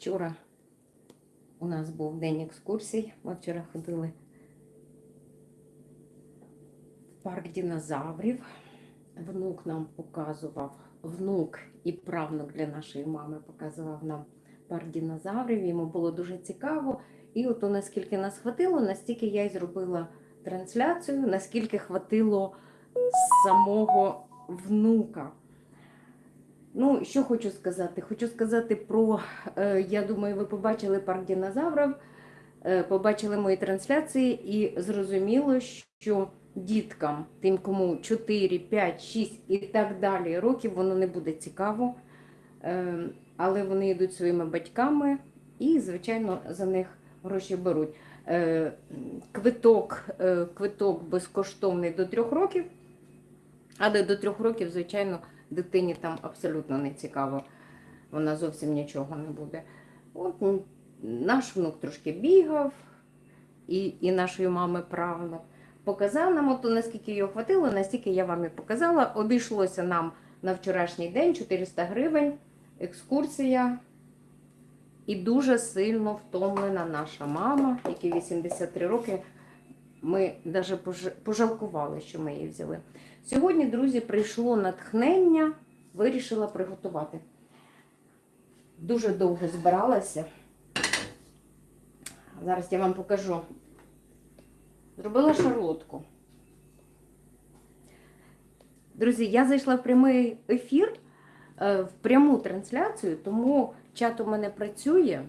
Вчора у нас був день екскурсій. Ми вчора ходили в парк динозаврів. Внук нам показував, внук і правнук для нашої мами показував нам парк динозаврів. Йому було дуже цікаво. І от наскільки нас хватило, настільки я й зробила трансляцію, наскільки хватило самого внука. Ну, що хочу сказати? Хочу сказати про, е, я думаю, ви побачили парк динозаврів, е, побачили мої трансляції і зрозуміло, що діткам, тим, кому 4, 5, 6 і так далі років, воно не буде цікаво. Е, але вони йдуть своїми батьками і, звичайно, за них гроші беруть. Квиток, квиток безкоштовний до трьох років, але до трьох років, звичайно, дитині там абсолютно не цікаво. Вона зовсім нічого не буде. От наш внук трошки бігав, і, і нашої мами правнук. Показав нам, от наскільки його хватило, настільки я вам і показала. Обійшлося нам на вчорашній день 400 гривень, екскурсія. І дуже сильно втомлена наша мама, якій 83 роки. Ми навіть пожалкували, що ми її взяли. Сьогодні, друзі, прийшло натхнення, вирішила приготувати. Дуже довго збиралася. Зараз я вам покажу. Зробила шарлотку. Друзі, я зайшла в прямий ефір, е, в пряму трансляцію, тому чат у мене працює.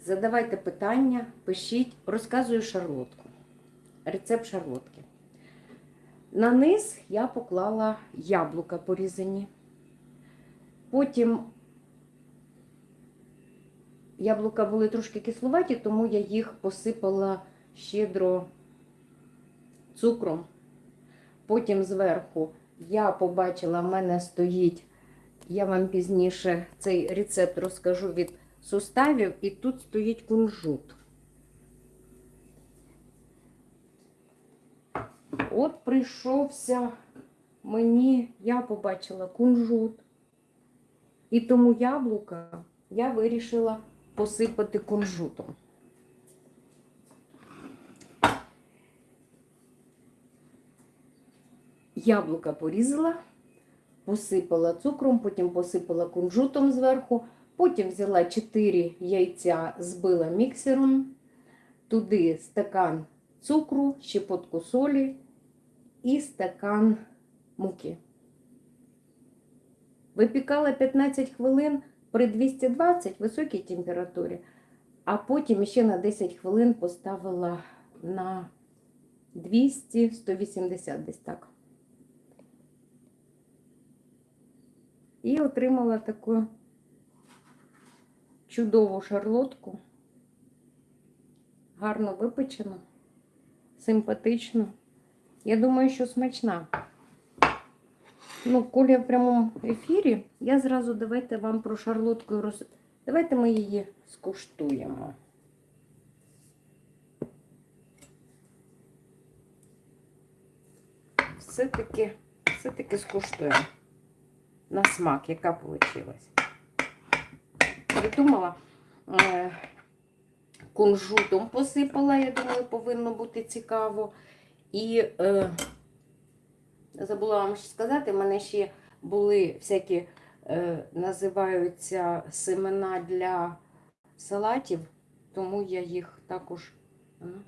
Задавайте питання, пишіть, розказую шарлотку. Рецепт шарлотки. На низ я поклала яблука порізані. Потім яблука були трошки кисловаті, тому я їх посипала щедро цукром. Потім зверху я побачила, в мене стоїть, я вам пізніше цей рецепт розкажу від суставів, і тут стоїть кунжут. От прийшовся мені, я побачила кунжут. І тому яблука я вирішила посипати кунжутом. Яблука порізала, посипала цукром, потім посипала кунжутом зверху, потім взяла 4 яйця, збила міксером, туди стакан цукру, щепотку солі і стакан муки. Випікала 15 хвилин при 220 високій температурі, а потім ще на 10 хвилин поставила на 200-180 десь так. І отримала таку чудову шарлотку, гарно випечену, симпатичну. Я думаю, що смачна. Ну, коли я в прямому ефірі, я зразу давайте вам про шарлотку роз... Давайте ми її скуштуємо. Все-таки, все-таки скуштуємо на смак, яка вийшла. Придумала, е, кунжутом посипала, я думаю, повинно бути цікаво. І е, забула вам ще сказати, в мене ще були всякі, е, називаються семена для салатів, тому я їх також. М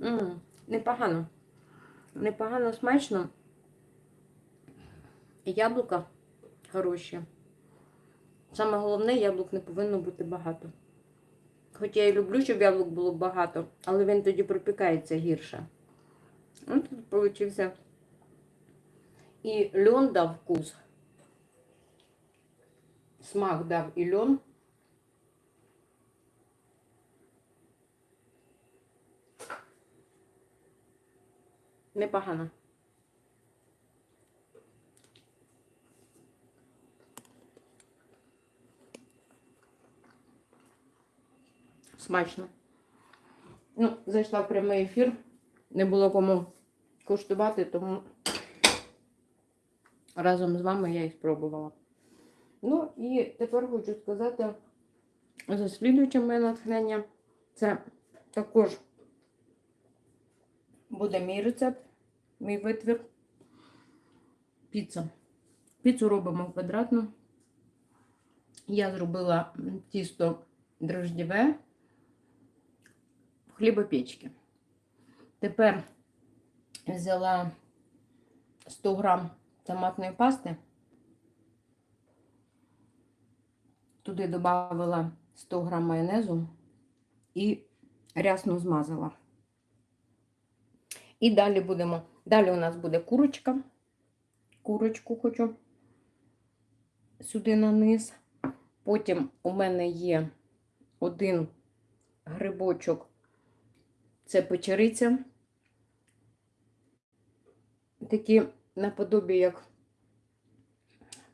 -м, непогано. Непогано смачно. Яблука хороші. Саме головне, яблук не повинно бути багато. Хоча я і люблю, щоб яблук було багато, але він тоді пропікається гірше. Ось тут получився. І льон дав вкус. Смак дав і льон. Непогано. Смачно. Ну, зайшла в прямий ефір. Не було кому куштувати, тому разом з вами я і спробувала. Ну і тепер хочу сказати за слідуюче моє натхнення. Це також буде мій рецепт, мій витвір. Піца. Піцу робимо квадратну. Я зробила тісто дрождєве в хлібопечці. Тепер взяла 100 грам томатної пасти. Туди додала 100 грам майонезу і рясно змазала. І далі будемо. Далі у нас буде курочка. Курочку хочу сюди на. Потім у мене є один грибочок. Це печериця. Такі наподобі, як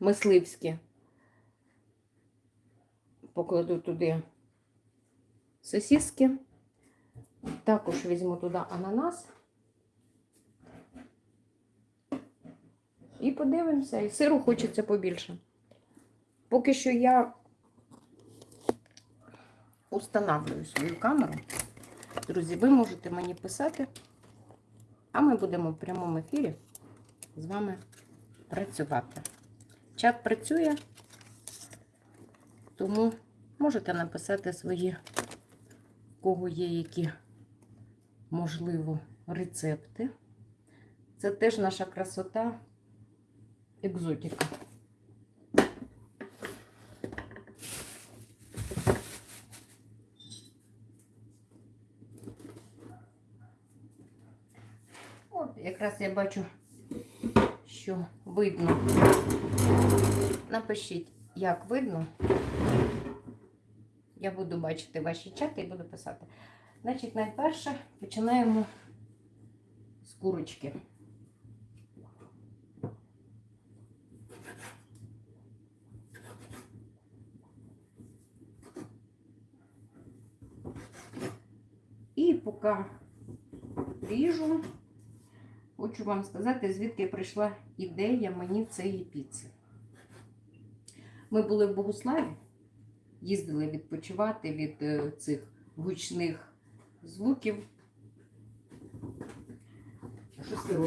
мисливські. Покладу туди сосиски. Також візьму туди ананас. І подивимося. І сиру хочеться побільше. Поки що я устанавливаю свою камеру. Друзі, ви можете мені писати, а ми будемо в прямому ефірі з вами працювати. Чат працює, тому можете написати свої, в кого є які, можливо, рецепти. Це теж наша красота, екзотика. От, якраз я бачу, що видно. Напишіть, як видно. Я буду бачити ваші чати і буду писати. Значить, найперше починаємо з курочки. І поки ріжу, хочу вам сказати, звідки прийшла ідея мені цієї піци. Ми були в Богуславі, їздили відпочивати від е, цих гучних звуків.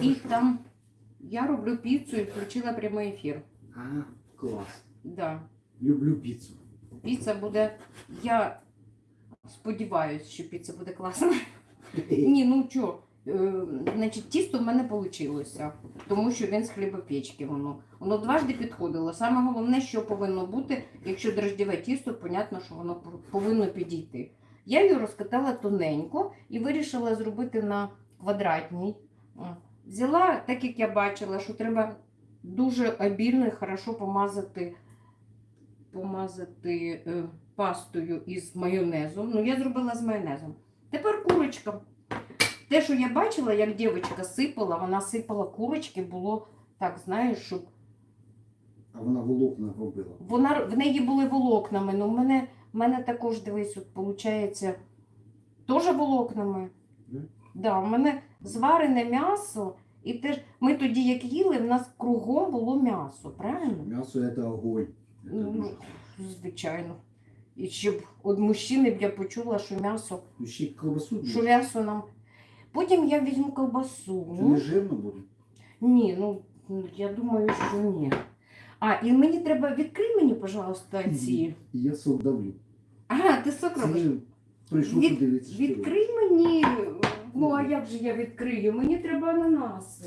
І там я роблю піцу і включила прямий ефір. А, клас. Да. Люблю піцу. Піца буде. Я сподіваюся, що піца буде класна. Ні, ну е, значить, тісто в мене вийшло, тому що він з хлібопечки воно. Воно дважди підходило. Саме головне, що повинно бути, якщо дрождєве тісто, понятно, що воно повинно підійти. Я її розкатала тоненько і вирішила зробити на квадратній. Взяла, так як я бачила, що треба дуже обільно і хорошо помазати, помазати е, пастою із майонезом. Ну, я зробила з майонезом. Тепер курочка. Те, що я бачила, як дівчинка сипала, вона сипала курочки, було так, знаєш, щоб А вона волокна робила. вона, в неї були волокнами. Ну, в мене, в мене також, дивись, от, виходить, теж волокнами. Мгм. Да, у мене зварене м'ясо, і теж ми тоді, як їли, в нас кругом було м'ясо, правильно? М'ясо це огонь. Ну, звичайно. І щоб від мужчини б я почула, що м'ясо, Ну, що м'ясо нам. Потім я візьму ковбасу. Це не жирно буде? Ні, ну я думаю, що ні. А, і мені треба відкрий мені, пожалуйста, ці. Я сок давлю. Ага, ти сок робиш. Це прийшов Від- подивитися. що робиш. Відкрий мені. Ну, а як же я відкрию? Мені треба ананаси.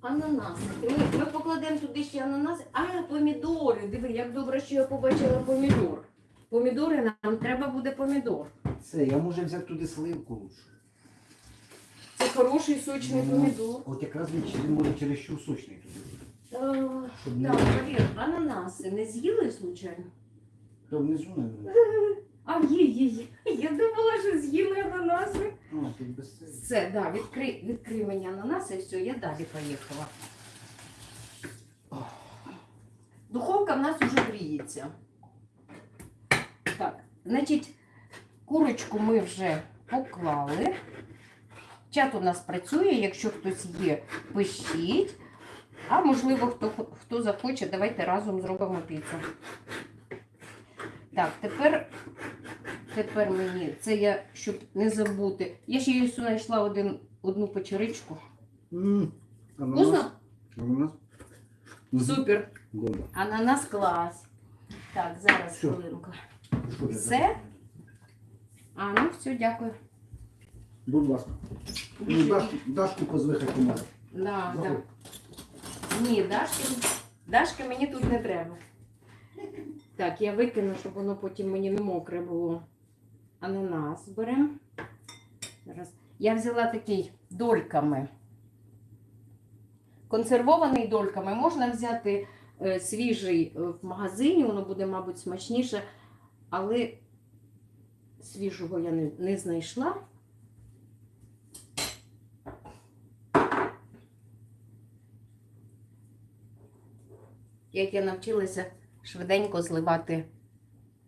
Ананаси. Ми, ми покладемо туди ще ананаси. А, помідори. Диви, як добре, що я побачила помідор. Помідори нам треба буде помідор. Це, я може взяти туди сливку лучше. Це хороший сочний Ну, помідор. От якраз він він може чересчур сочний туди. Щоб не... Так, Валер, ананаси не з'їли случайно? То внизу, не А є, є, є. Я думала, що з'їли ананаси. А, тут без цього. Все, да, відкрий, відкрий мені ананаси і все, я далі поїхала. Духовка в нас вже гріється. Значить, курочку ми вже поклали. Чат у нас працює, якщо хтось є, пишіть. А можливо, хто, хто захоче, давайте разом зробимо піцу. Так, тепер, тепер мені, це я, щоб не забути. Я ще їй знайшла один, одну печеричку. Ананас. Вкусно? Ананас? Супер. Ананас клас. Так, зараз хвилинку. Все? А, ну все, дякую. Будь ласка. Ну, Дашку, Дашку позви хай поможе. Да, да. Ні, Дашки, Дашки мені тут не треба. Так, я викину, щоб воно потім мені не мокре було. Ананас беремо. Зараз. Я взяла такий дольками. Консервований дольками. Можна взяти е, свіжий е, в магазині, воно буде, мабуть, смачніше, але свіжого я не, не знайшла. як я навчилася швиденько зливати.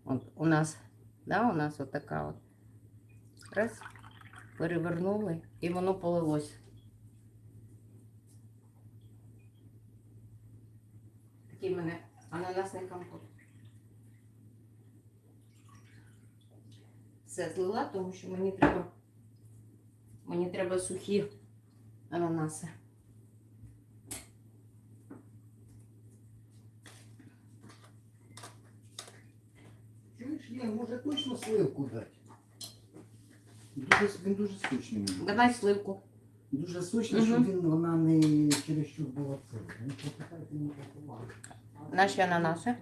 От у нас, да, у нас отака от. Раз, перевернули і воно полилось. Такий в мене ананасний компот. Все злила, тому що мені треба, мені треба сухі ананаси. Чуєш, я може точно сливку дати? Дуже, він дуже сочний. мені. Давай сливку. Дуже сочний, Мгм. щоб він, вона не чересчур була. Ну, почекайте, не попала. Наші ананаси.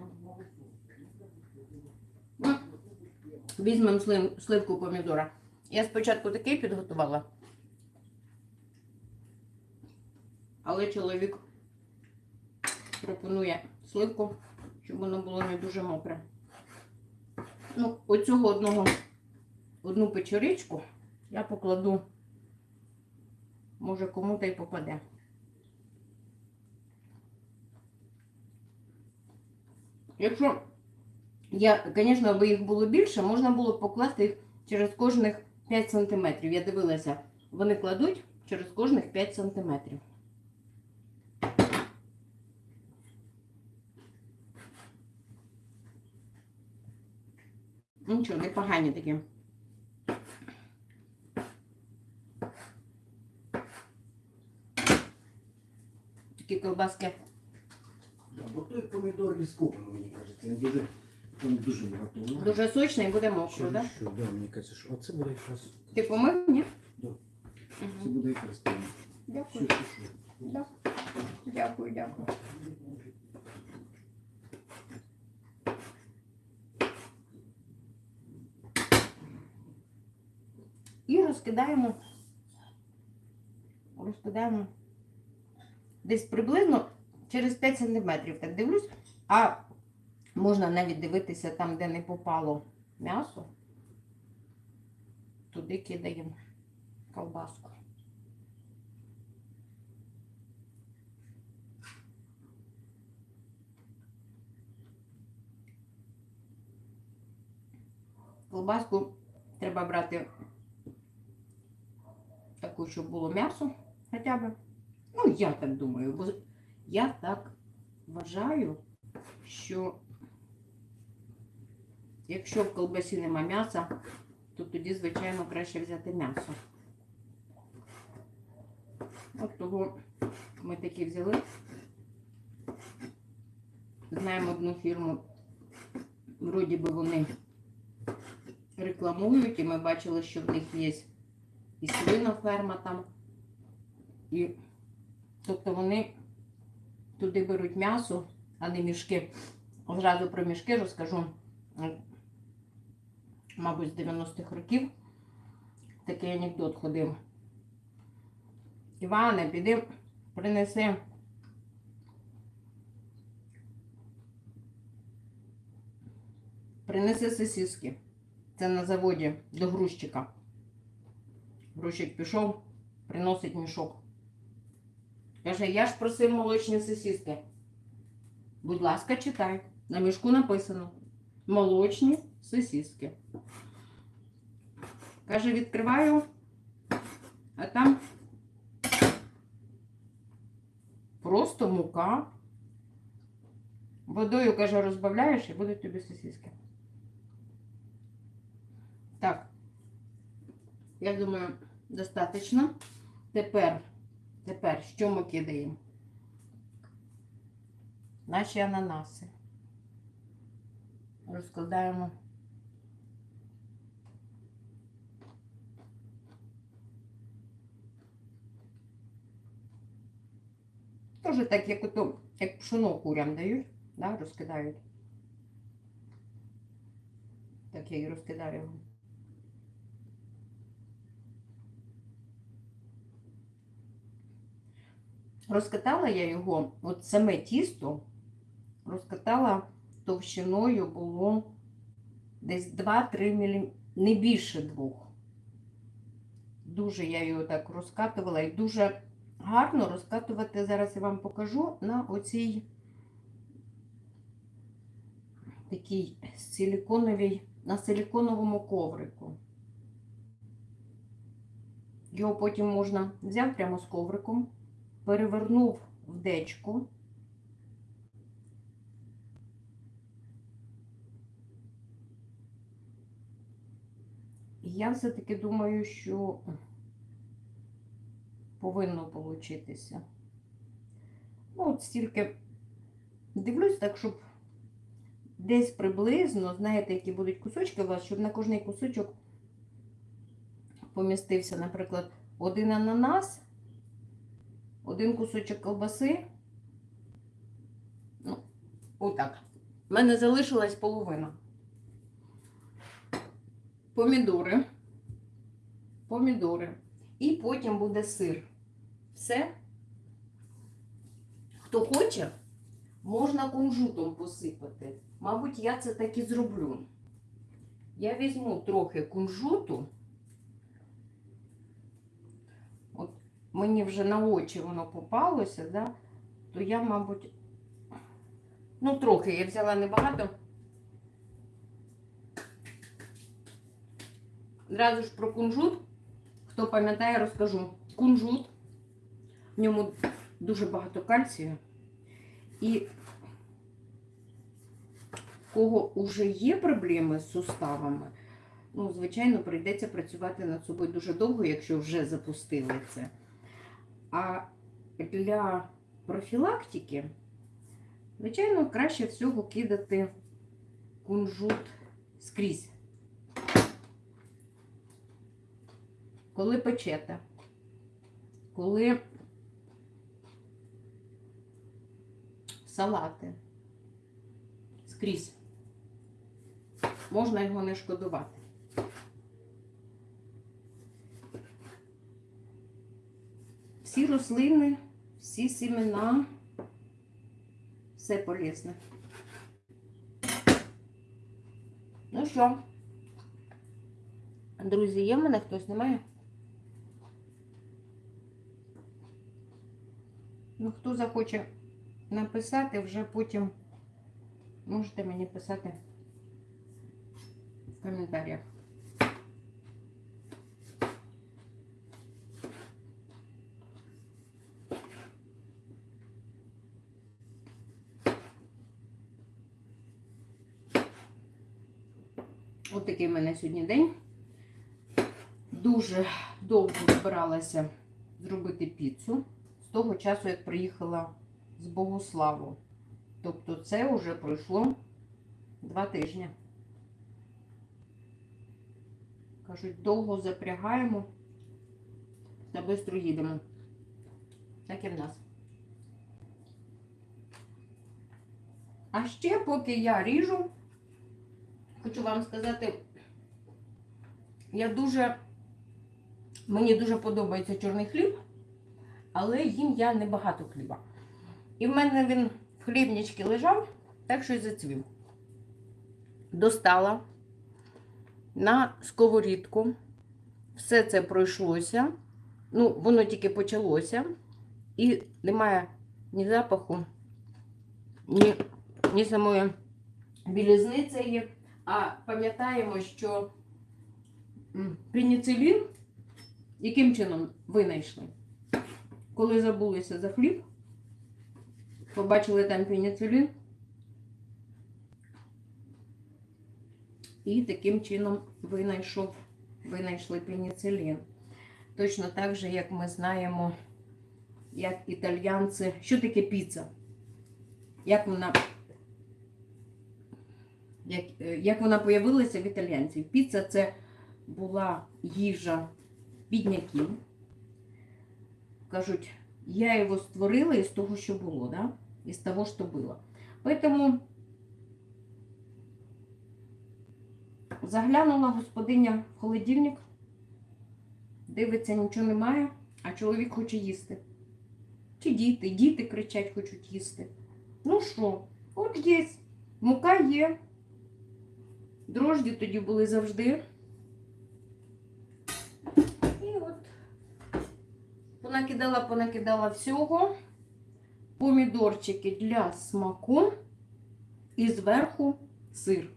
Візьмемо слив, сливку помідора. Я спочатку такий підготувала. Але чоловік пропонує сливку, щоб воно було не дуже мокре. Ну, оцього одного, одну печеричку я покладу, може кому-то й попаде. Якщо я, звісно, аби їх було більше, можна було покласти їх через кожних 5 см. Я дивилася, вони кладуть через кожних 5 см. Нічого, непогані такі. Такі колбаски. Бо той помідор лісковий, мені кажеться, він дуже, він дуже багато. влаги. Дуже сочний і буде мокро, так? що, да, мені кажеться, що оце буде якраз, Ти помив? Ні? Да. це буде якраз те. Дякую. Що, що, що. Да. Дякую, дякую. І розкидаємо, розкидаємо десь приблизно через 5 см. Так дивлюсь, а можна навіть дивитися там, де не попало м'ясо. Туди кидаємо колбаску. Колбаску треба брати таку, щоб було м'ясо хоча б. Ну, я так думаю, бо я так вважаю, що якщо в колбасі нема м'яса, то тоді, звичайно, краще взяти м'ясо. От того ми такі взяли. Знаємо одну фірму, вроді би вони рекламують, і ми бачили, що в них є і свиноферма там. І, тобто вони туди беруть м'ясо, а не мішки. Одразу про мішки розкажу. Мабуть, з 90-х років такий анекдот ходив. Іване, піди, принеси. Принеси сосиски. Це на заводі до грузчика. Грузчик пішов, приносить мішок. Каже, я ж просив молочні сосиски. Будь ласка, читай. На мішку написано молочні сосиски. Каже, відкриваю, а там просто мука. Водою, каже, розбавляєш і будуть тобі сосиски. Так. Я думаю, достатньо. Тепер, тепер, що ми кидаємо? Наші ананаси. Розкладаємо. Тоже так, як ото, як пшоно курям дають, да, розкидають. Так я і розкидаю його. Розкатала я його, от саме тісто, розкатала товщиною було десь 2-3 мм, не більше двох. Дуже я його так розкатувала і дуже гарно розкатувати, зараз я вам покажу на оцій такій силіконовій, на силіконовому коврику. Його потім можна взяв прямо з ковриком, перевернув в дечку. Я все-таки думаю, що повинно получитися. Ну, от стільки дивлюсь так, щоб десь приблизно, знаєте, які будуть кусочки у вас, щоб на кожний кусочок помістився, наприклад, один ананас, один кусочок колбаси. Ну, отак. У мене залишилась половина. Помідори. Помідори. І потім буде сир. Все. Хто хоче, можна кунжутом посипати. Мабуть, я це так і зроблю. Я візьму трохи кунжуту. От мені вже на очі воно попалося, да? то я, мабуть, ну, трохи я взяла небагато. Зразу ж про кунжут. Хто пам'ятає, розкажу. Кунжут. В ньому дуже багато кальцію. І в кого вже є проблеми з суставами, ну, звичайно, прийдеться працювати над собою дуже довго, якщо вже запустили це. А для профілактики, звичайно, краще всього кидати кунжут скрізь. Коли печете, коли салати скрізь, можна його не шкодувати. Всі рослини, всі сімена, все полезне. Ну що, друзі, є в мене хтось немає? Ну, хто захоче написати, вже потім можете мені писати в коментарях. Ось такий в мене сьогодні день. Дуже довго збиралася зробити піцу того часу, як приїхала з Богославу. Тобто це вже пройшло два тижні. Кажуть, довго запрягаємо та швидко їдемо. Так і в нас. А ще, поки я ріжу, хочу вам сказати, я дуже, мені дуже подобається чорний хліб але їм я небагато хліба. І в мене він в хлібничці лежав, так що й зацвів. Достала на сковорідку. Все це пройшлося. Ну, воно тільки почалося. І немає ні запаху, ні, ні самої білізни цієї. А пам'ятаємо, що пеніцилін яким чином винайшли? Коли забулися за хліб, Побачили там пеніцилін. І таким чином винайшов, винайшли пеніцилін. Точно так же, як ми знаємо, як італьянці. Що таке піца? Як вона, як, е, як вона появилася в італійців? Піца це була їжа бідняків. Кажуть, я його створила із того, що було, да? із того, що було. Поэтому заглянула господиня в холодильник, дивиться, нічого немає, а чоловік хоче їсти. Чи діти, діти кричать, хочуть їсти. Ну що, от є, мука є. Дрожді тоді були завжди. І от понакидала, понакидала всього. Помідорчики для смаку і зверху сир.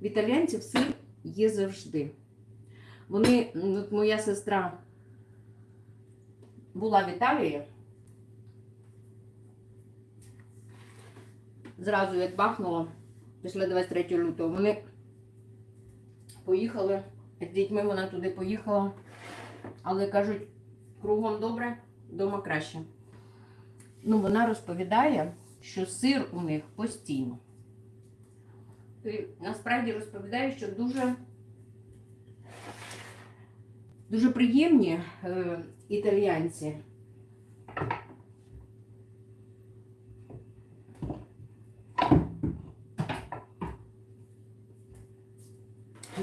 В італійців сир є завжди. Вони, от моя сестра була в Італії. Зразу як бахнуло після 23 лютого. Вони поїхали з дітьми, вона туди поїхала. Але кажуть, кругом добре, вдома краще. Ну, вона розповідає, що сир у них постійно. І насправді розповідає, що дуже, дуже приємні е, італіянці.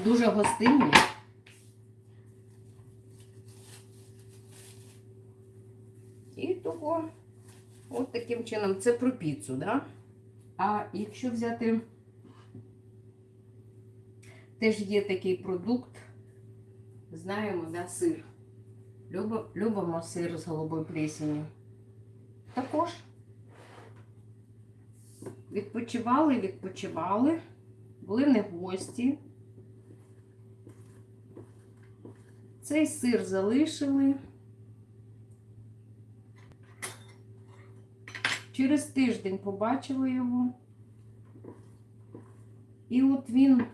Дуже гостинні. І того, от таким чином, це про піцу, да? А якщо взяти, теж є такий продукт, знаємо, да, сир. Любимо, сир з голубою плесені. Також відпочивали, відпочивали, були в гості. Цей сир залишили. Через тиждень побачили його. І от він.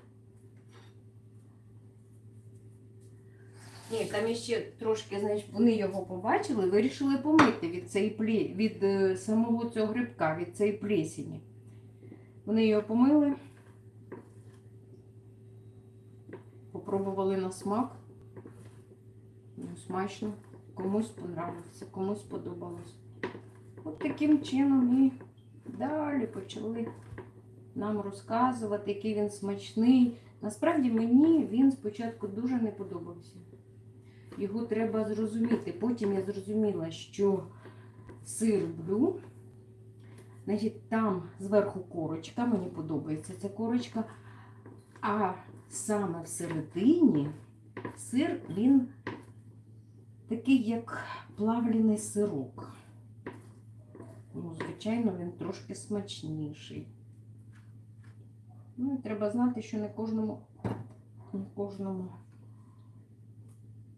Ні, там іще трошки, значить, вони його побачили, вирішили помити від цієї пле... від е, самого цього грибка, від цієї плесені. Вони його помили, попробували на смак. Ну, смачно. Комусь понравився, комусь сподобалось. От таким чином і далі почали нам розказувати, який він смачний. Насправді мені він спочатку дуже не подобався. Його треба зрозуміти. Потім я зрозуміла, що сир блю, значить, там зверху корочка, мені подобається ця корочка, а саме всередині сир він такий, як плавлений сирок. Ну, звичайно, він трошки смачніший. Ну, і треба знати, що не кожному, не кожному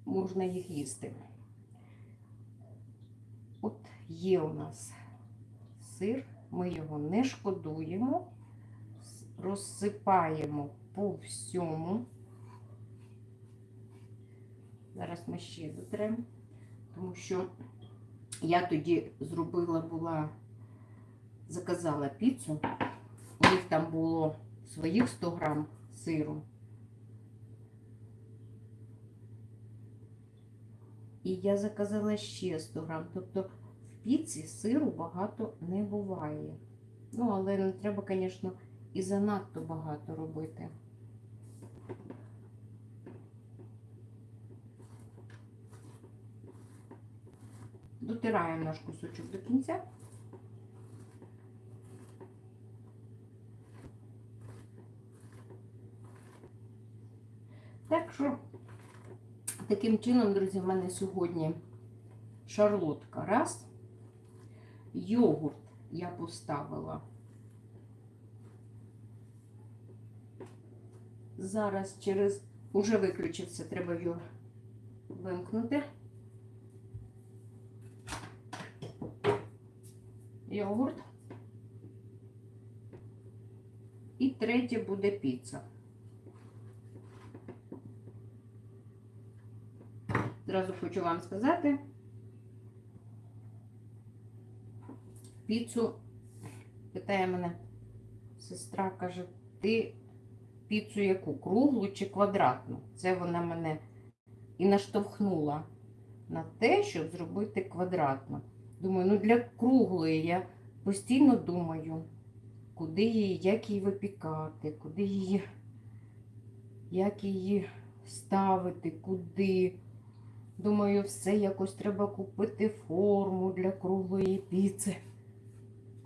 можна їх їсти. От є у нас сир, ми його не шкодуємо, розсипаємо по всьому. Зараз ми ще дотремо, тому що я тоді зробила була, заказала піцу. У них там було своїх 100 грам сиру. І я заказала ще 100 грам. Тобто в піці сиру багато не буває. Ну, але не треба, звісно, і занадто багато робити. Дотираємо наш кусочок до кінця. Так що, таким чином, друзі, в мене сьогодні шарлотка раз. Йогурт я поставила. Зараз через уже виключився, треба його вимкнути. Йогурт. І третє буде піца. Зразу хочу вам сказати. Піцу питає мене сестра, каже, ти піцу яку? Круглу чи квадратну? Це вона мене і наштовхнула на те, щоб зробити квадратно. Думаю, ну для круглої я постійно думаю, куди її, як її випікати, куди її, як її ставити, куди. Думаю, все якось треба купити форму для круглої піци.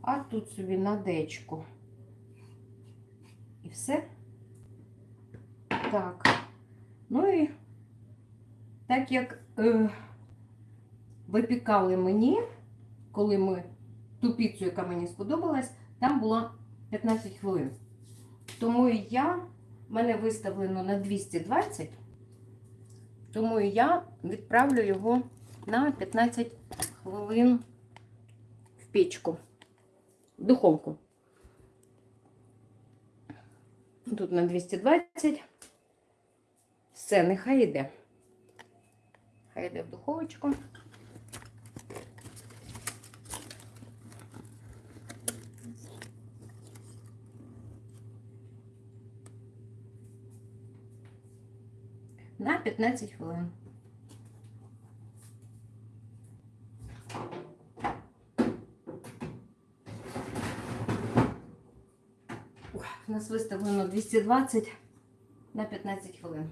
А тут собі на дечку. І все. Так. Ну і так як е, випікали мені, коли ми ту піцу, яка мені сподобалась, там було 15 хвилин. Тому я, мене виставлено на 220, тому я відправлю його на 15 хвилин в печку, в духовку. Тут на 220. Все, нехай йде. Хай йде в духовочку. На 15 хвилин. У нас виставлено 220 на 15 хвилин.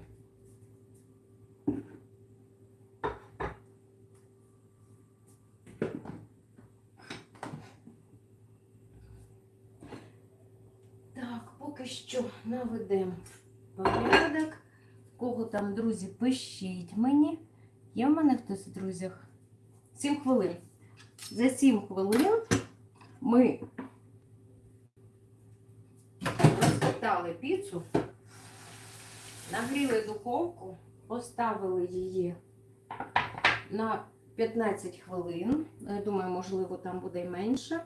Так, поки що наведемо. Кого там, друзі, пишіть мені. Є в мене хтось в друзях? 7 хвилин. За 7 хвилин ми розкатали піцу, нагріли духовку, поставили її на 15 хвилин. Я думаю, можливо, там буде менше.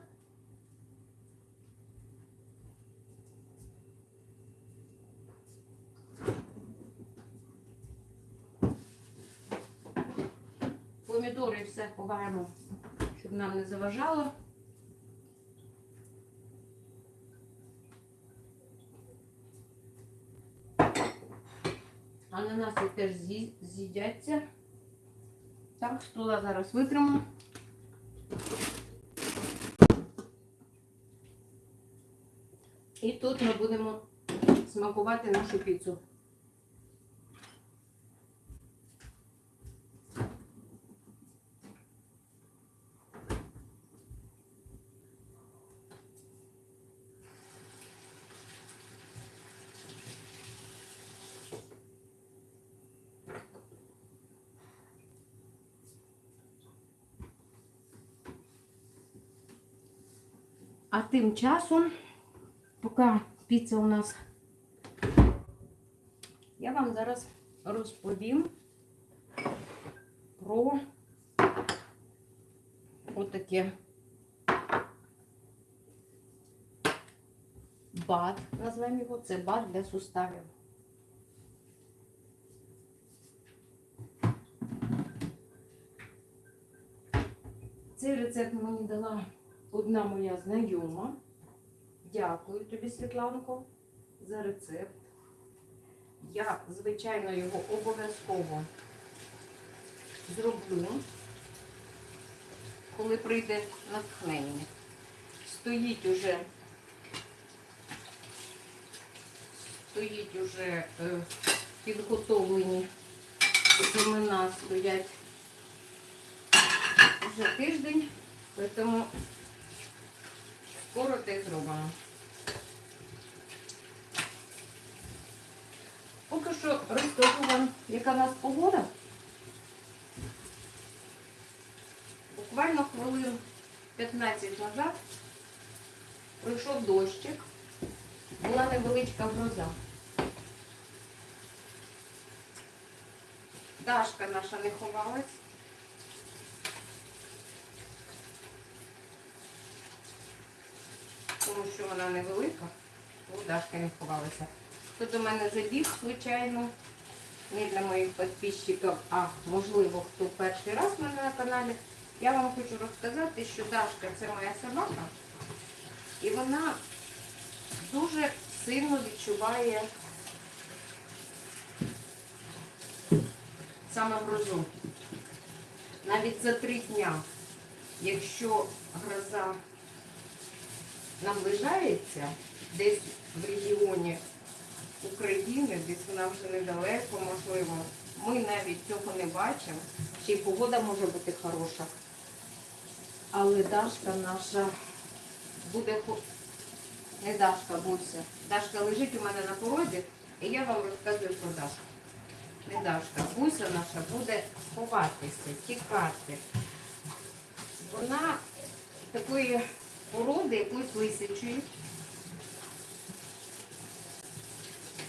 Помідори все ховаємо, щоб нам не заважало. Ананаси теж з'їдяться. Так, стула зараз витримо. І тут ми будемо смакувати нашу піцу. А тим часом, поки піца у нас, я вам зараз розповім про отаке бад, назвемо його, це бад для суставів. Цей рецепт мені дала одна моя знайома. Дякую тобі, Світланко, за рецепт. Я, звичайно, його обов'язково зроблю, коли прийде натхнення. Стоїть уже, стоїть уже е, підготовлені семена стоять вже тиждень, тому скоро те зробимо. Поки що розкажу вам, яка в нас погода. Буквально хвилин 15 назад пройшов дощик, була невеличка гроза. Дашка наша не ховалась. Тому що вона невелика. У Дашка не ховалася. Хто до мене забіг, звичайно, не для моїх підписчиків, а можливо, хто перший раз в мене на каналі. Я вам хочу розказати, що Дашка це моя собака, і вона дуже сильно відчуває саме грозу. Навіть за три дня, якщо гроза наближається десь в регіоні України, десь вона вже недалеко, можливо, ми навіть цього не бачимо. Ще й погода може бути хороша. Але Дашка наша буде не Дашка, Буся. Дашка лежить у мене на порозі, і я вам розказую про Дашку. Не Дашка, Буся наша буде ховатися, тікати. Вона такої породи, якоїсь лисячої.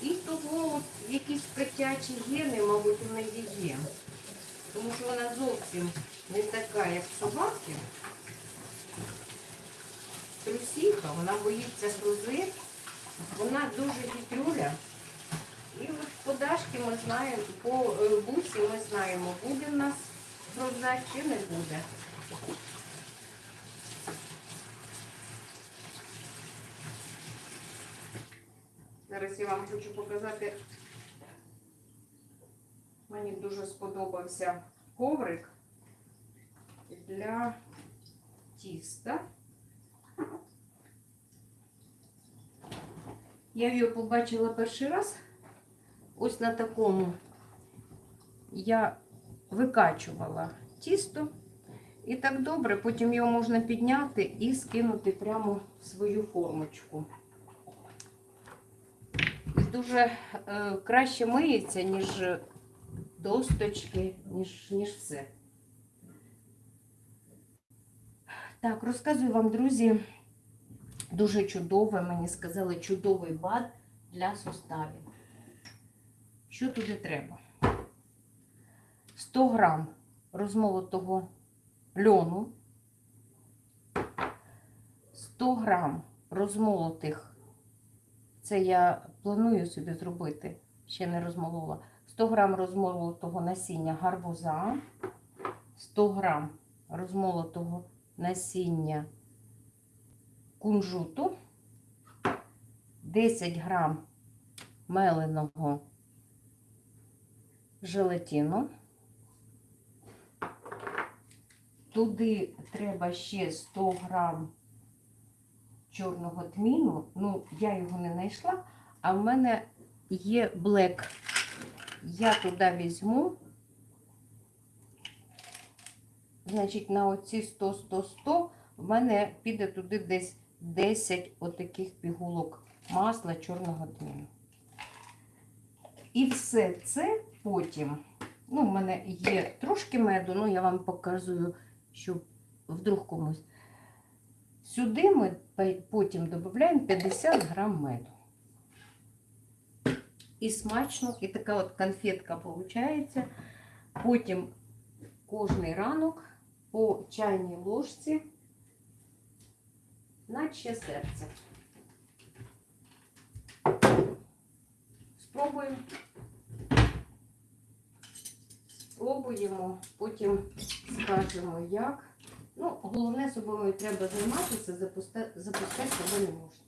І того якісь котячі гени, мабуть, у неї є. Тому що вона зовсім не така, як собаки. Трусіха, вона боїться грози, вона дуже хитрюля. І от по Дашки ми знаємо, по е, бусі ми знаємо, буде в нас гроза чи не буде. Зараз я вам хочу показати. Мені дуже сподобався коврик для тіста. Я його побачила перший раз. Ось на такому я викачувала тісто. І так добре, потім його можна підняти і скинути прямо в свою формочку. Дуже е, краще миється, ніж досточки, ніж, ніж все. Так, розказую вам, друзі, дуже чудове, мені сказали, чудовий бад для суставів. Що туди треба? 100 грам розмолотого льону, 100 грам розмолотих, це я планую собі зробити, ще не розмолола, 100 грам розмолотого насіння гарбуза, 100 грам розмолотого насіння кунжуту, 10 грам меленого желатину. Туди треба ще 100 грам чорного тміну. Ну, я його не знайшла, а в мене є блек. Я туди візьму. Значить, на оці 100, 100, 100 в мене піде туди десь 10 отаких пігулок масла чорного тміну. І все це потім, ну, в мене є трошки меду, ну я вам показую, щоб вдруг комусь. Сюди ми потім додаємо 50 грам меду. І смачно, і така от конфетка виходить. Потім кожний ранок по чайній ложці, наче серце. Спробуємо. Спробуємо, потім скажемо як. Ну, головне, собою треба займатися, запусти- запускати себе не можна.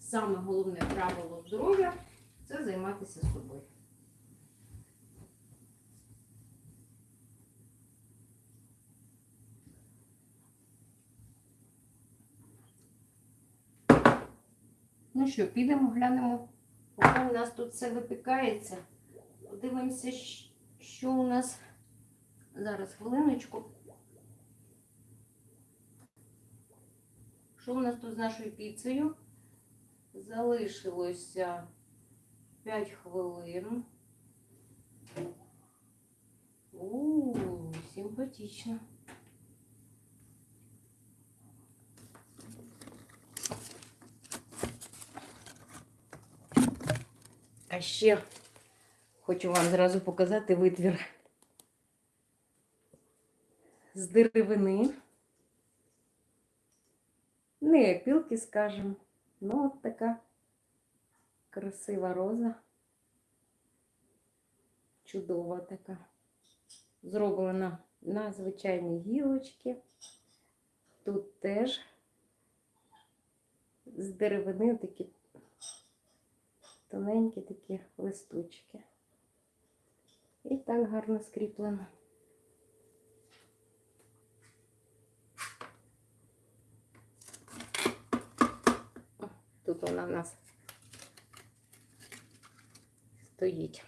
Саме головне правило здоров'я це займатися собою. Ну що, підемо, глянемо, поки у нас тут все випікається. Подивимося, що у нас зараз хвилиночку. Що у нас тут з нашою піцею? Залишилося 5 хвилин. У, симпатично. А ще хочу вам зразу показати витвір з деревини. Не опілки, скажімо, Ну, от така красива роза. Чудова така. Зроблена на звичайній гілочці. Тут теж з деревини такі тоненькі такі листочки. І так гарно скріплено. О, Тут вона в нас стоїть.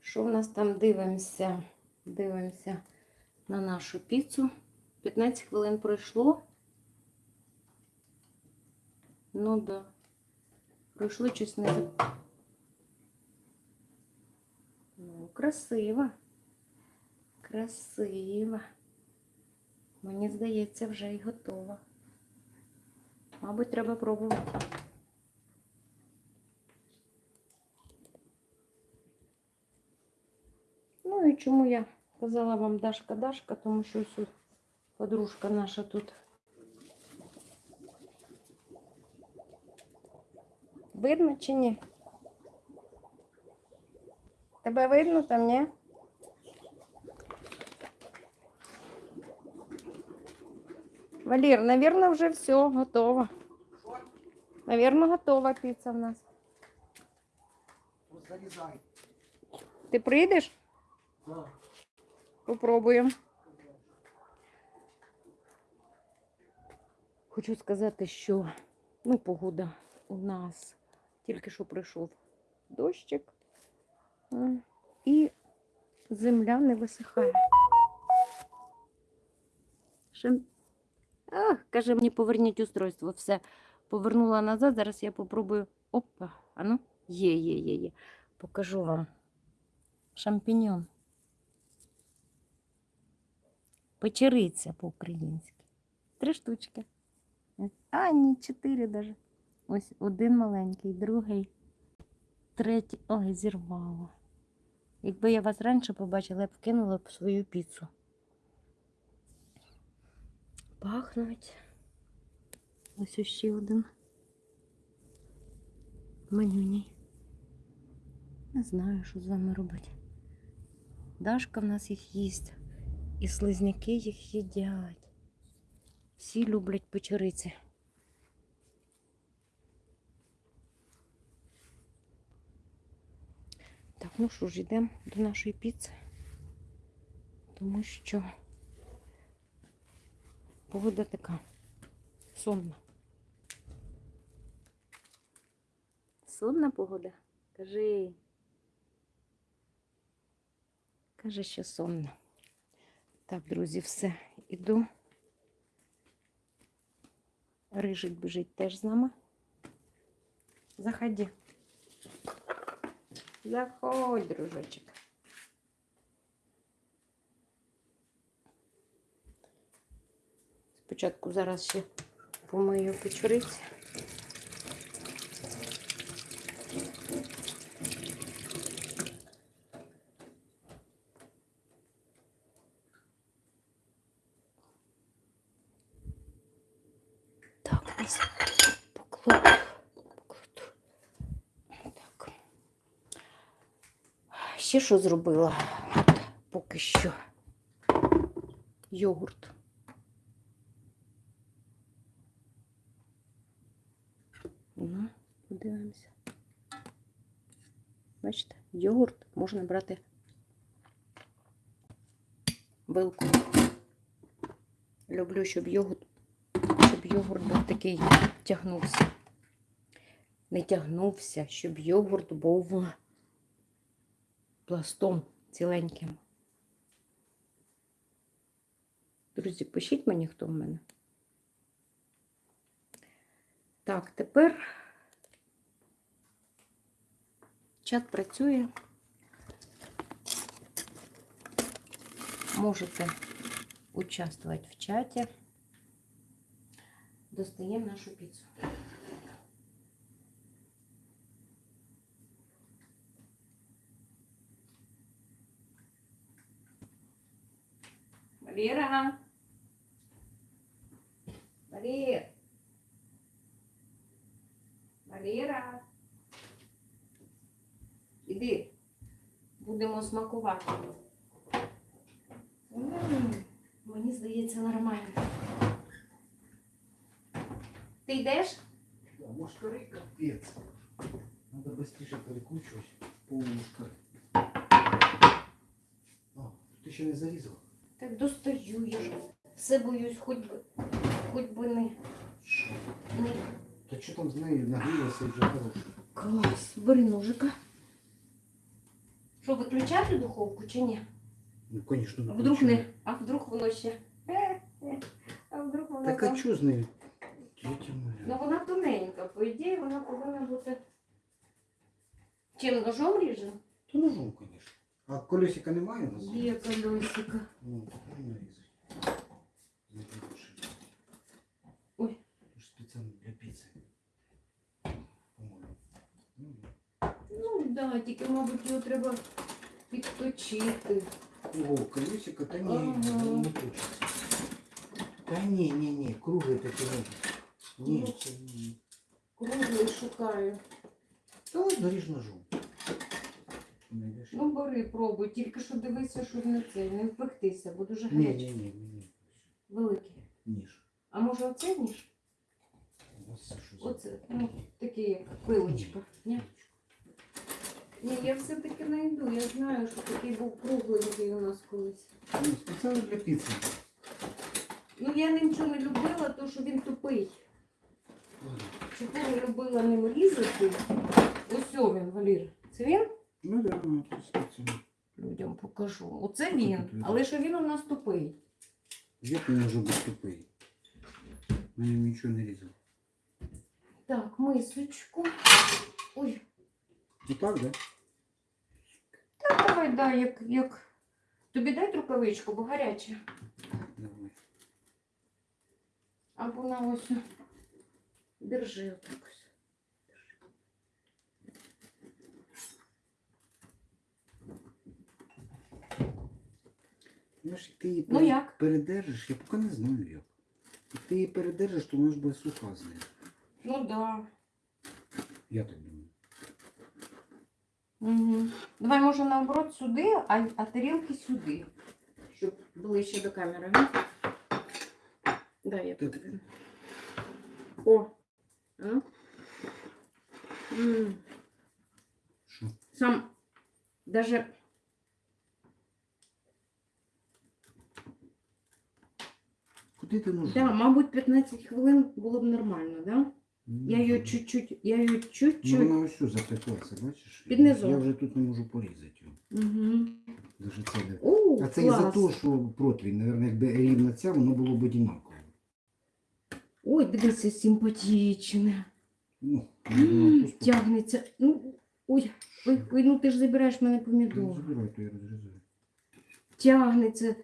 Що в нас там дивимося? Дивимося на нашу піцу. 15 хвилин пройшло. Ну да. Пройшло щось не. Ну, красиво. Красиво. Мені здається, вже і готова. Мабуть, треба пробувати. Ну і чому я казала вам Дашка Дашка, тому що ось подружка наша тут. Видно чи ні? Тебе видно там, ні? Валір, наверное, вже все, готово. Наверное, готова піца в нас. Зарізай. Ти прийдеш? Да. Попробуємо. Хочу сказати, що ну, погода у нас тільки що прийшов дощик, і земля не висихає. Ще... Ах, каже мені, поверніть устройство. Все, повернула назад. Зараз я попробую. Опа, а ну, є, є, є, є. Покажу вам. Шампіньон. Печериця по-українськи. Три штучки. А, ні, чотири даже. Ось один маленький, другий, третій. Ой, зірвало. Якби я вас раніше побачила, я б вкинула б свою піцу. Пахнуть. Ось ще один. Манюній. Не знаю, що з вами робити. Дашка в нас їх їсть. І слизняки їх їдять. Всі люблять печериці. Так, ну що ж, йдемо до нашої піци, тому що погода така сонна. Сонна погода? Кажи. Каже, що сонна. Так, друзі, все, іду. Рижик біжить теж з нами. Заходи. Заходь, дружочек. Спочатку зараз ще помию печериці. Так, ось покладу. Так. Ще що зробила? Поки що. Йогурт. Ну, подивимося. Бачите, йогурт можна брати вилку. Люблю, щоб йогурт щоб йогурт був такий тягнувся. Не тягнувся, щоб йогурт був пластом ціленьким. Друзі, пишіть мені, хто в мене. Так, тепер чат працює. Можете участвувати в чаті. Достаємо нашу піцу. Валера. Валер. Валера. Іди. Будемо смакувати. М, Мені здається нормально. Ти йдеш? Да, мушкари капець. Надо быстріше перекручувати. Повний мушкар. А, ти ще не зарізав? Так достаю я ж. Все боюсь, хоч би, хоч би не. Що? не. Та що там з нею нагрілося вже хороше? Клас, бери ножика. Що, виключати духовку чи ні? Ну, звісно, А вдруг не, а вдруг воно ще. А вдруг воно Так а там. чого з нею? Тетя моя. Ну вона тоненька, по ідеї вона повинна бути. Чим ножом ріже? Та ножом, звісно. А колесика немає у нас? Є колесика. Ну, так не нарізай. Запиши. Ой. Це ж спеціально для піци. По-моєму. Ну, Ну так, да, тільки, мабуть, його треба підточити. О, колесико, та ні, Ага. не точиться. Та ні, ні, ні, кругле таке не. Ні, Ну. це ні. Круглий шукаю. Та ось ножом. Знайдеш? Ну бери, пробуй, тільки що дивися, щоб не це, не впектися, бо дуже Ні, гарячий. ні, ні, ні, ні. Великий. Ніж. А може оце ніж? Ось що за- Оце, ну, такий як пилочка. Ні? Ні, я все-таки знайду. Я знаю, що такий був кругленький у нас колись. Ну, спеціально для піци. Ну я ним нічого не любила, то що він тупий. Чого любила ним різати? Ось він, Валір. Це він? Ну да, ну, спеціально. Людям покажу. Оце він. Але що він у нас тупий. Як він може бути тупий? Мені нічого не різав. Так, мисочку. Ой, Ну так, да? так давай, дай, як, як. Тобі дай рукавичку, бо гаряче. Давай. Або на ось. Держи отак ось. Ну, ти її Ну, як? передержиш, я поки не знаю як. Як ти її передержиш, то вона ж буде суха з нею. Ну да. Я так думаю. Угу. Давай, може, наоборот сюди, а, а тарілки сюди. Щоб ближче до камери. Дай я Так. О. А? М, Що? Сам даже Куди ти ножом? да, мабуть, 15 хвилин було б нормально, да? Ну, Я її чуть-чуть, я її Ну, чуть-чуть. вона ось запеклася, бачиш? Під низом. Я вже тут не можу порізати його. Угу. Це де. О, А це із-за клас. того, що противень, Наверно, якби рівна ця, воно було б одинаково. Ой, дивися, симпатичне. Ну, просто- Тягнеться. Ну, ой, ой, ой, ну ти ж забираєш мене Ну, помідор. Забирай, то я розрізаю. Тягнеться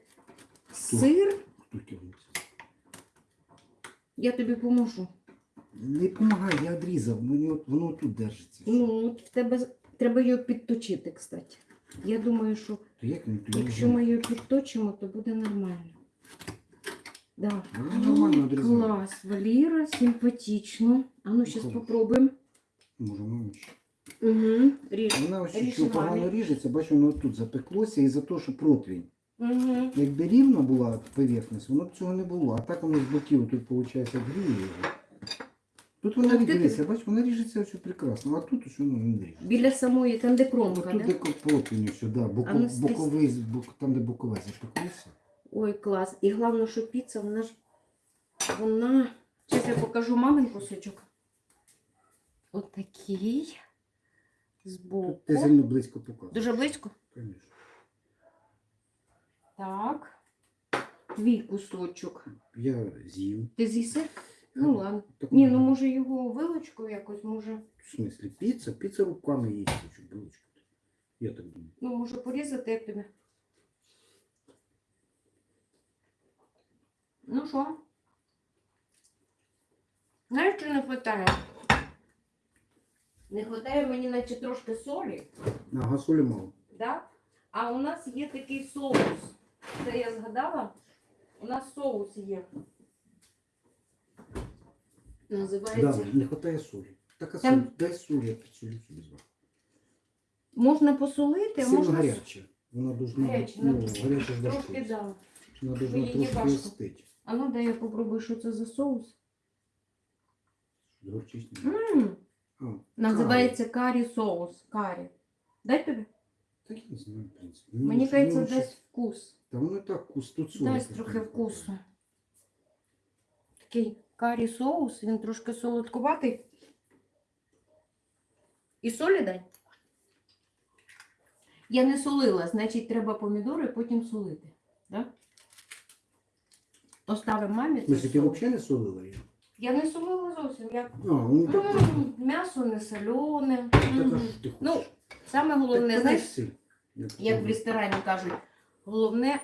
сир. Хто тягнеться? Я тобі поможу. Не допомагай, я відрізав, от, воно тут держиться. Ну, от в тебе треба його підточити, кстати. Я думаю, що То як він тобі якщо ми його підточимо, то буде нормально. Да. Ну, нормально М, відрізаю. Клас, Валіра, симпатично. А ну, зараз Клас. попробуємо. Може, менше. Угу. Ріж. Вона ось Ріж що погано ріжеться, бачу, воно тут запеклося і за те, що противень. Угу. Якби рівна була поверхність, воно б цього не було. А так воно з боків тут, виходить, гріє його. Тут вона Так ти- ріжеться, бачиш, вона ріжеться все прекрасно, а тут ось воно не ріжеться. Біля самої, там де кромка, тут да? де противень, ось, да, боко, А ну, боковий, бок, там де бокове запеклося. Ой, клас. І головне, що піца, вона ж вона. Зараз я покажу мамин кусочок. Отакий. Збоку. Ти сильно близько показуєш. Дуже близько. Конечно. Так. Твій кусочок. Я з'їв. Ти з'їси? Ну ладно. Так, Ні, ну може його вилочкою якось, може. В смислі, піца? Піца руками їсти, чи булочку. Я так думаю. Ну, може порізати як тобі. Ну що? Знаєш, що не вистачає? Не вистачає мені наче трошки солі. Ага, солі мало. Да? А у нас є такий соус. Це я згадала. У нас соус є. Да, не вистачає солі. Так а Там- дай солі, я підсолю собі зверху. Можна посолити, а Сильно можна с- гаряче. Вона дуже Гаряче, ну, ну, гаряче ж трошки дошки. да. Вона дуже її трошки важко. А ну дай я попробую, що це за соус. Горчичний. М, А, Називається карі соус. Карі. Дай тобі. Так я не знаю, в принципі. Ну, Мені ну, кажеться, ну, дасть вкус. Та воно так вкус, тут солі. Дасть трохи вкусу. Такий карі соус, він трошки солодкуватий. І солі дай. Я не солила, значить треба помідори, потім солити. Да? Оставимо мамі. Ти соус. взагалі не солила її? Я не солила зовсім. Я... А, ну так, так, М, М'ясо не солене. Мгм. а що ти хочеш? Ну, Саме Так головне, подай знаєш, сіль. Як як в ресторані кажуть, головне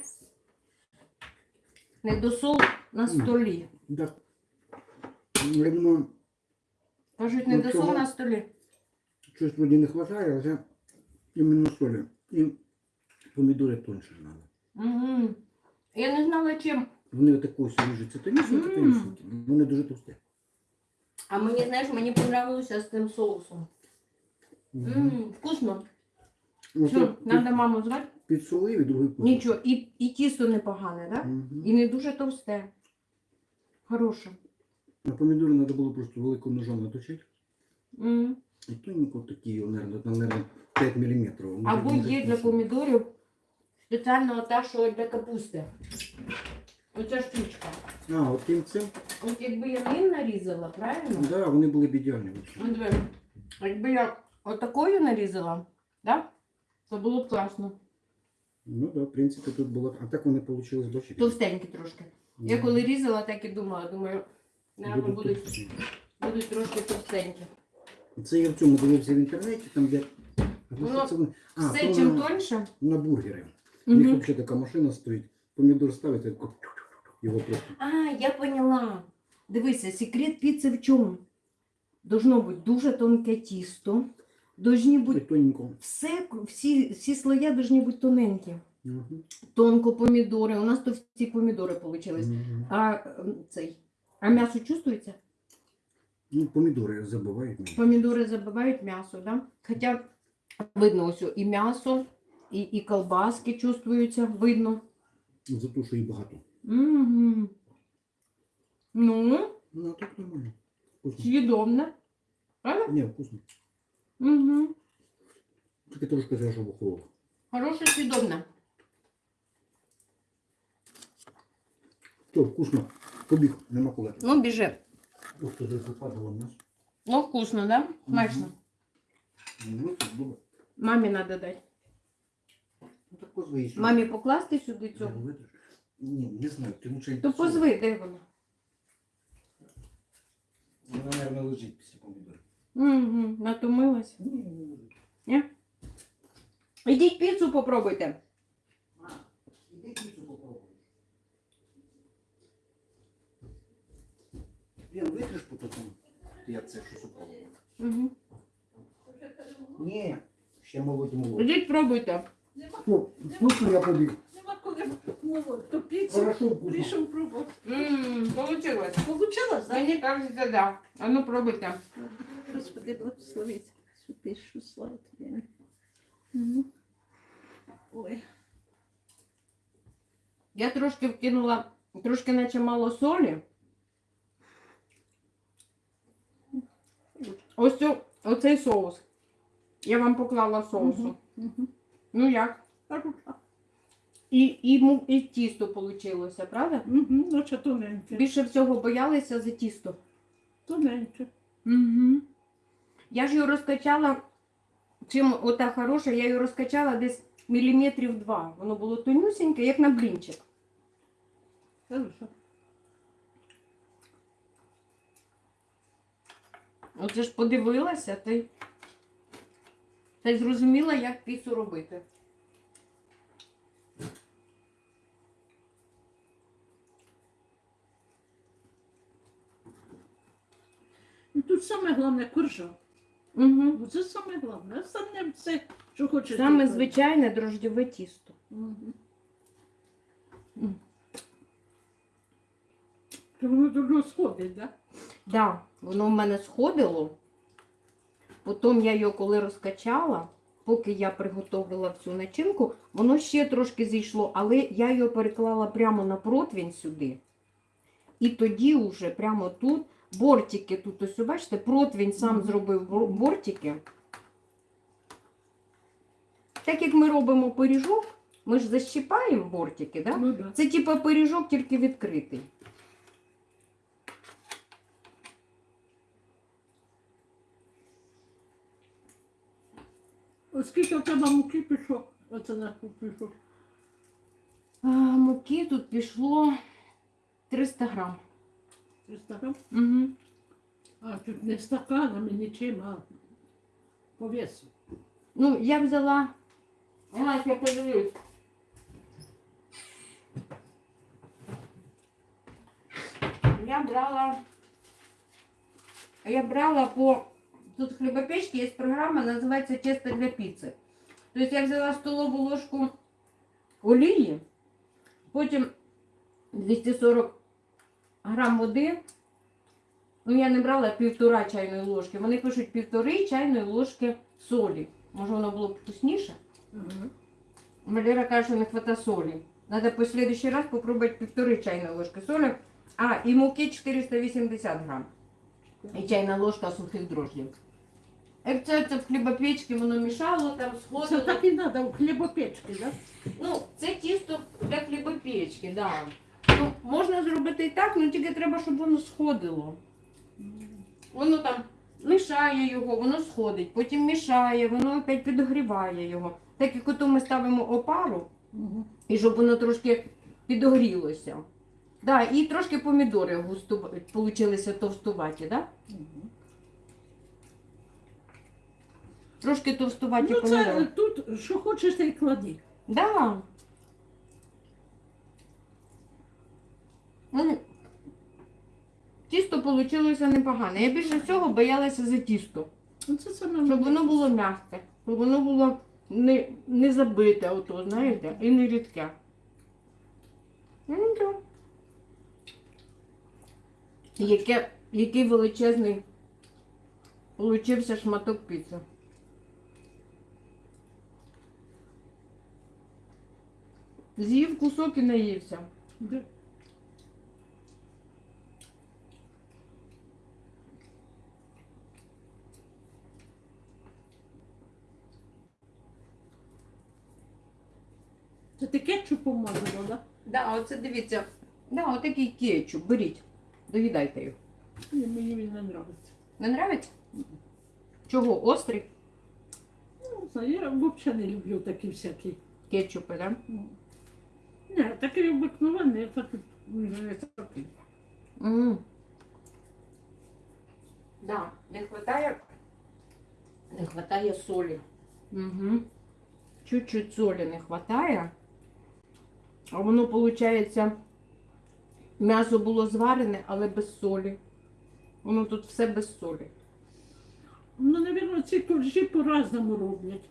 не досол на столі. Так. Я думаю, Кажуть, не Ну, цього- на столі. щось вроді не вистачає, але іменно солі. І помідори тоньше треба. Угу. Я не знала чим. Вони отаку ось ріжуться тонюсенькі, Мм. тонюсенькі. Вони дуже товсті. А мені, знаєш, мені понравилося з тим соусом. Ммм, вкусно. Все, так треба маму звати. Підсолив і другий кусок. Нічого, і, і тісто непогане, так? Да? Мгм. І не дуже товсте. Хороше. А помідори треба було просто великим ножом наточити. М. І тоненько такі, наверное, наверное, 5 мм. Або є для помідорів спеціально та, що для капусти. Оця штучка. А, от тим цим? От якби я ним нарізала, правильно? Да, вони були б ідеальні. От Якби я отакою нарізала, да? то було б класно. Ну да, в принципі, тут було. А так вони вийшли бачите. Товстенькі трошки. Я коли різала, так і думала, думаю, Будуть будуть, трошки товстенькі. Це я в цьому дивився в інтернеті, там де. Це? А, Все то чим на, тоньше. на бургери. У них взагалі така машина стоїть. Помідор ставить, і його просто. А, я поняла. Дивися, секрет піци в чому? Должно бути дуже тонке тісто. Должні бути все, всі, всі слоя должні бути тоненькі. Мгм. Тонко помідори. У нас товсті помідори вийшли. Мгм. А цей. А м'ясо чувствується? Ну, помідори забивають мені. Помідори забивають м'ясо, да? Хоча видно ось і м'ясо, і, і колбаски чувствуються, видно. За те, що їх багато. Угу. Ну, Ну, а так нормально. Вкусно. з'їдобне. Правда? Ні, вкусно. Угу. Тільки трошки щоб охололо. Хороше з'їдобне. Все, вкусно. Побіг, нема коли. Ну, біжи. Ух, ти западало в нас. Ну, вкусно, да? Смачно. Ну, це добре. Мамі треба дати. Ну, так позви сюди. Мамі покласти сюди Я цього. не. Ні, не знаю, ти лучше... То позви, де вона? Вона, мабуть, лежить після помідорів. Угу. Натомилась. Ні. Ідіть піцу попробуйте. А, іди піцу Блін, витриш по такому. Я це щось упало. Угу. Ні, ще молоді молоді. Ідіть пробуйте. Ну, ну, що я побіг. Нема коли молоть. То піцу Хорошо, вкусно. прийшов пробувати. Ммм, получилось. Получилось, так? Мені кажеться, да. А ну пробуйте. Господи, благословить. Святий, що слава тобі. Ой. Я трошки вкинула, трошки наче мало солі. Ось цю, оцей соус. Я вам поклала соусу. Ну як? І, і, і тісто вийшло, правда? Мгм. Ну, тоненьке. Більше всього боялися за тісто. Тоненьке. Угу. Я ж його розкачала, чим ота хороша, я її розкачала десь міліметрів два. Воно було тонюсеньке, як на блінчик. Хорошо. Оце ж подивилася, й, та й зрозуміла, як піцу робити. Ну, Тут саме головне коржа. Угу. Це саме головне. Остальне все, що хочеш. Саме зробити. звичайне дрождєве тісто. То воно дуже сходить, так? Да, воно в мене сходило. Потім я його коли розкачала, поки я приготувала всю начинку, воно ще трошки зійшло, але я його переклала прямо на противень сюди. І тоді вже прямо тут бортики, тут ось, бачите, противень сам зробив бортики. Так як ми робимо пиріжок, ми ж защіпаємо бортики, да? Ну, да. Це типа пиріжок, тільки відкритий. Оскільки в тебе муки пішов, оце на пішов. А, муки тут пішло 300 грам. 300 грам. Угу. А, тут не стаканами, нічим, а по весу. Ну, я взяла. Ага, я подивлюсь. Я брала. Я брала по. Тут в хлібопечці є програма, називається Тесто для піци. Тобто я взяла столову ложку олії, потім 240 грам води. Ну, я не брала півтора чайної ложки. Вони пишуть півтори чайної ложки солі. Може, воно було б вкусніше? Ага. Валера каже, що не хватає солі. Надо по следующий раз попробувати півтори чайної ложки солі. А, і муки 480 грам. І чайна ложка сухих дрожжів. Як це, це в хлібопечці воно мішало, там Це сходило. так і треба у хлібопечки, так? Ну, це тісто для хлібопечки, да. Ну, можна зробити і так, але тільки треба, щоб воно сходило. Воно там мішає його, воно сходить, потім мішає, воно опять підогріває його. Так як ото ми ставимо опару, Угу. і щоб воно трошки підогрілося. Да, і трошки помідори густу... получилися товстуваті, да? Угу. Трошки товстуваті Ну, це помідори. тут, що хочеш, ти й клади. Да. Ну, тісто вийшло непогане. Я більше всього боялася за тісто. Ну, Це саме Щоб воно було м'яке, щоб воно було не, не забите, ото, знаєте, і не рідке. Ну, нічого. Яке, який величезний получився шматок піци. З'їв кусок і наївся. Це ти кетчуп помазала, да? Да, оце дивіться. Да, отакий кетчуп. Беріть. Доїдайте його. Ні, мені він не подобається. Не нравиться? Чого? Острий? Ну, знаю, я взагалі не люблю такі всякі. Кетчупи, да? Ну, Ні, такий обикновений, а так не такий. М. Да, не хватає, не хватає солі. Угу. Чуть-чуть солі не хватає. А воно, виходить, м'ясо було зварене, але без солі. Воно тут все без солі. Ну, навірно, ці коржі по-разному роблять.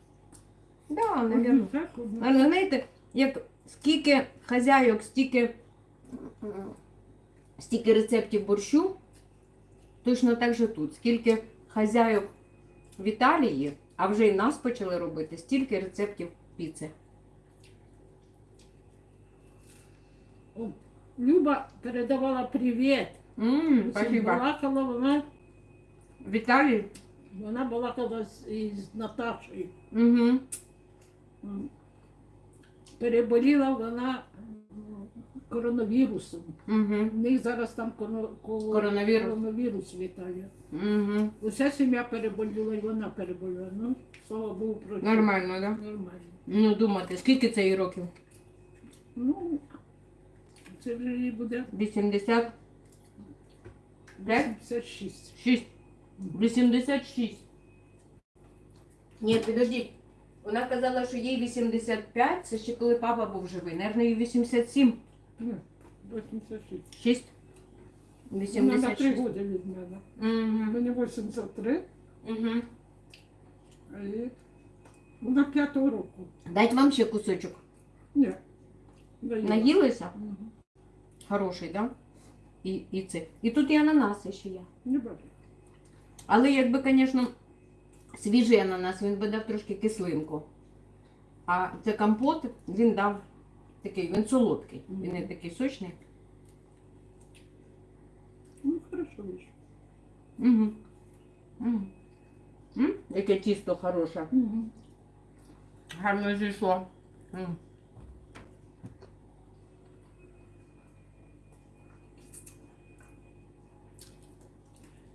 Да, навірно. так, одні Але знаєте, як скільки хазяйок, стільки, стільки рецептів борщу, точно так же тут. Скільки хазяйок в Італії, а вже й нас почали робити, стільки рецептів піци. Люба передавала привіт. Всім спасибо. балакала вона, В Італії? вона балакала з, із Наташею. Угу. Переболіла вона коронавірусом. Угу. У них зараз там Коронавірус. коронавірус в Італії. Угу. Уся сім'я переболіла, і вона переболіла. Ну, слава Богу, про Нормально, да? Нормально. Ну, думати, скільки це їй років? Ну, це вже їй буде 80? Де? 56. 6. 86. Ні, підождіть. Вона казала, що їй 85, це ще коли папа був живий. Наверно, їй 87. Ні, 86. 6. Вона на 3 86. роки від мене. Угу. Мені 83, Угу. а їй вона 5 року. Дать вам ще кусочок. Ні. Наїла. Наїлися? Мгм. Хороший, да? і, і це. І тут і ананаси ще є. Не бачу. Але якби, звісно, свіжий ананас, він би дав трошки кислинку. А це компот, він дав такий, він солодкий, він не такий сочний. Ну, хорошо вийшло. Угу. Угу. М? Яке тісто хороше. Угу. Гарно зійшло. М.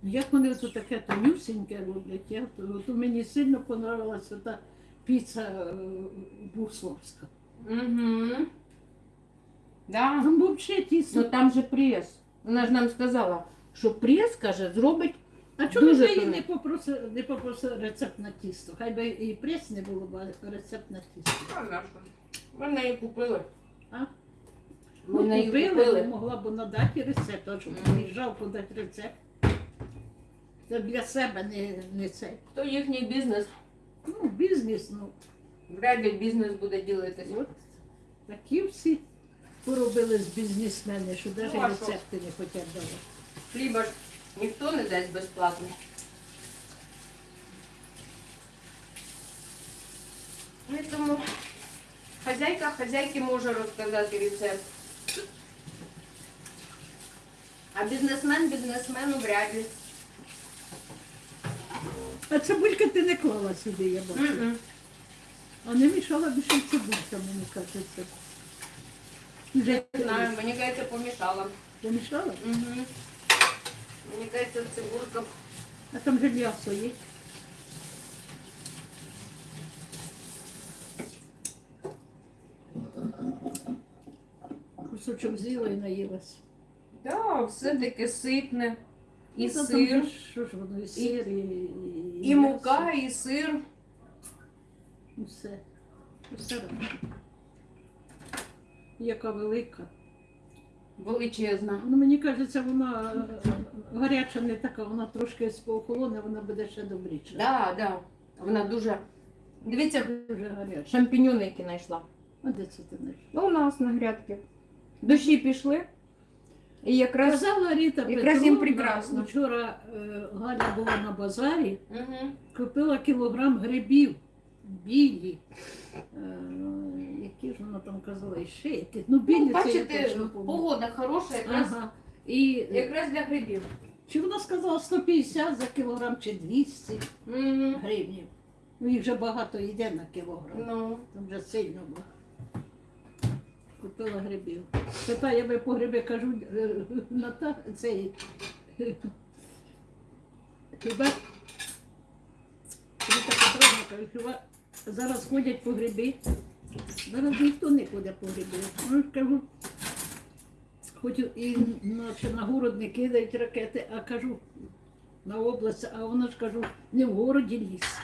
Як вони тут таке тонюсіньке роблять, я, то, мені сильно понравилася та піца е, бусловська. Угу. Да. Там взагалі. Ну там же прес. Вона ж нам сказала, що прес, каже, зробить. А чому ж її не попросив, не попросив рецепт на тісто? Хай би і прес не було, бо рецепт на тісто. Ми в неї купили. А? Ми Ну, неї купили, купили. могла б надати рецепт, а що Мгм. жалко дати рецепт. Це для себе не, не це. То їхній бізнес. Ну, бізнес, ну. Вряд ли бізнес буде ділитися. От такі всі поробили з бізнесмени, що навіть Ну, а що? рецепти не хочуть давати. Хліба ж ніхто не дасть безплатно. Ну, Тому хазяйка хазяйки може розказати рецепт. А бізнесмен бізнесмену вряд ли. А цибулька ти не клала сюди, я бачу. М-м. А не мішала більше цибулька, мені кажеться. Вже Не знаю, мені кажеться, помішала. помішала? Угу. Мені кажеться, цибулька. А там же м'ясо є. Кусочок з'їла і наїлась. Да, все таке ситне. І Ну, та там сир, ж, Що ж воно, і сир, і, і, і мука, і сир. Усе. Усе разом. Яка велика. Величезна. Ну, мені кажеться, вона е, гаряча не така, вона трошки поохолоне, вона буде ще добріша. Да, да. Вона дуже. Дивіться, Дуже гаряча. шампіньони, які знайшла. А де це ти знайшла? Ну, у нас на грядки. Дощі пішли. І якраз. Казала Ріта якраз їм Петровна, прекрасно. вчора е, Галя була на базарі, Угу. купила кілограм грибів білі. Е, які ж вона там казала, і ще які. Ну, білі Ну, це я бачите, точно пам'ятаю. погода хороша, якраз, Ага. І якраз для грибів. чи вона сказала 150 за кілограм чи 200 Угу. гривнів. Ну їх вже багато йде на кілограм. Ну, Там вже сильно було. Купила грибів. Питає, ви по гриби кажу, е, на та цей. Хіба Петровна хіба зараз ходять по гриби. Зараз ніхто не ходить по гриби. Ну, кажу, хоч і на город не кидають ракети, а кажу на область, а вона ж кажу, не в городі ліс,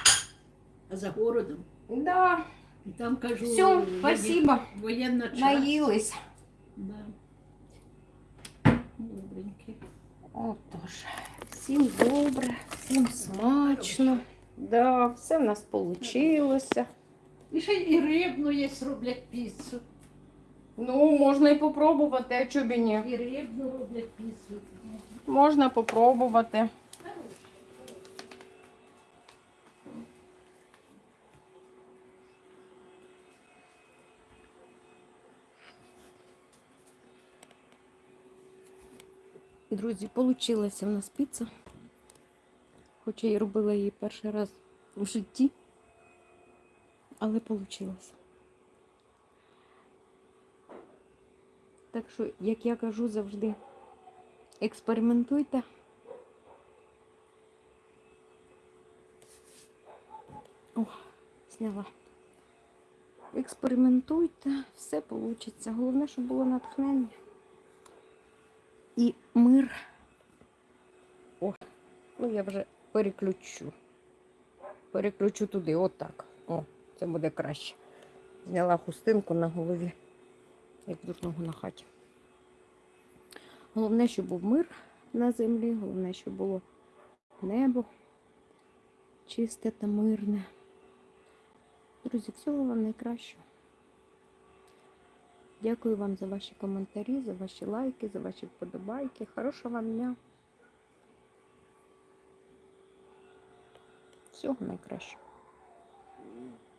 а за городом. да. І там кажу, Все, воє- спасибо. воєнна часть. Наїлись. Да. Добренький. Отож, всім добре, всім смачно. Да, все в нас вийшло. І ще і рибну є, роблять піцу. Ну, можна і попробувати, а чого б і ні. І рибну роблять піцу. Можна попробувати. Друзі, вийшла в нас піца. Хоча я робила її перший раз в житті, але вийшло. Так що, як я кажу завжди, експериментуйте. О, зняла. Експериментуйте, все вийде. Головне, щоб було натхнення. І мир. О, ну я вже переключу. Переключу туди, отак. О, це буде краще. Зняла хустинку на голові, як дурного на хаті. Головне, щоб був мир на землі, головне, щоб було небо чисте та мирне. Друзі, всього вам найкращого. Дякую вам за ваші коментарі, за ваші лайки, за ваші вподобайки. Хорошого вам дня. Всього найкращого.